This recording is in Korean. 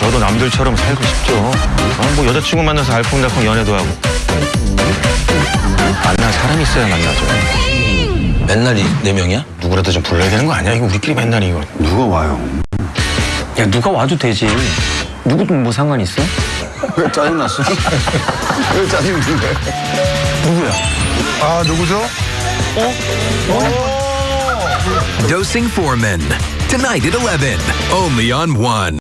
저도 남들처럼 살고 싶죠. 어, 뭐 여자친구 만나서 알콩달콩 연애도 하고. 만날 사람이 있어야 만나죠. 맨날 이 네 명이야? 누구라도 좀 불러야 되는 거 아니야? 이거 우리끼리 맨날 이거. 누가 와요? 야 누가 와도 되지. 누구든 뭐 상관 있어? 왜 짜증났어? 왜 짜증인데? 아 누구죠? 어? 어? 어? Dosing Foreman. Tonight at 11, only on One.